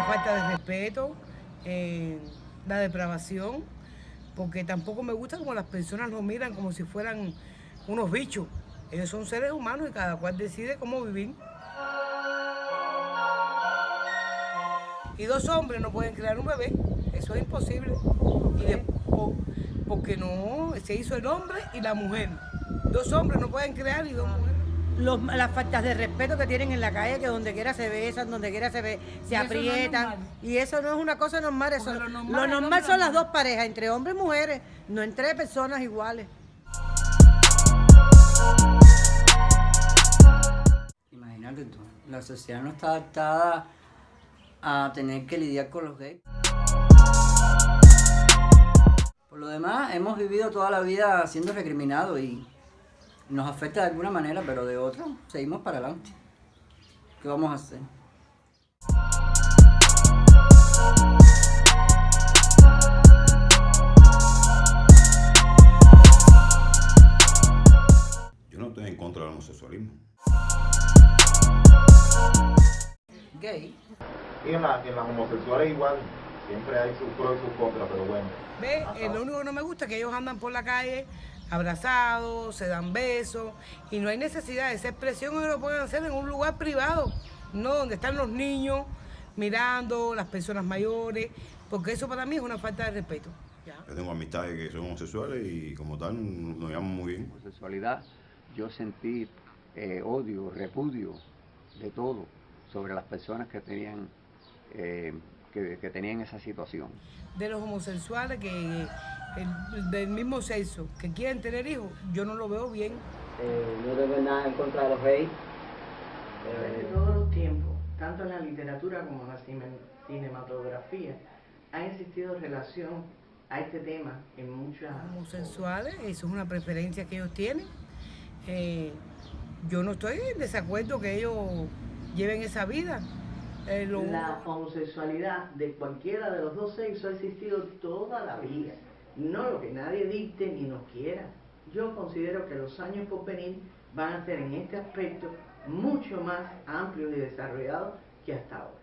falta de respeto, eh, la depravación, porque tampoco me gusta como las personas nos miran como si fueran unos bichos. Ellos son seres humanos y cada cual decide cómo vivir. Y dos hombres no pueden crear un bebé, eso es imposible. Y de- po- porque no, se hizo el hombre y la mujer. Dos hombres no pueden crear y dos mujeres. Los- las faltas de respeto que tienen en la calle, que donde quiera se besan, donde quiera se, ve, se Y eso no es aprietan. y eso no es una cosa normal. Eso, lo lo normal son las dos parejas, entre hombres y mujeres, no entre personas iguales. Imagínate tú, la sociedad no está adaptada a tener que lidiar con los gays. Por lo demás, hemos vivido toda la vida siendo recriminados y nos afecta de alguna manera, pero de otra seguimos para adelante. ¿Qué vamos a hacer? Yo no estoy en contra del homosexualismo. Gay. Y en, la- en las homosexuales igual, siempre hay sus pros y sus contras, pero bueno. ¿Ve? Eh, lo único que no me gusta es que ellos andan por la calle abrazados, se dan besos y no hay necesidad de esa expresión ellos lo pueden hacer en un lugar privado, no donde están los niños mirando, las personas mayores, porque eso para mí es una falta de respeto. ¿ya? Yo tengo amistades que son homosexuales y como tal nos llevamos muy bien. homosexualidad, yo sentí eh, odio, repudio de todo sobre las personas que tenían, eh, que, que tenían esa situación. De los homosexuales que el- del mismo sexo que quieren tener hijos, yo no lo veo bien. Eh, no tengo nada en contra de los gays. Desde Eh, todos los tiempos, tanto en la literatura como en la cine- cinematografía, ha existido relación a este tema en muchas... homosexuales, eso es una preferencia que ellos tienen. Eh, yo no estoy en desacuerdo que ellos lleven esa vida. La homosexualidad de cualquiera de los dos sexos ha existido toda la vida. No lo que nadie dicte ni nos quiera. Yo considero que los años por venir van a ser en este aspecto mucho más amplios y desarrollados que hasta ahora.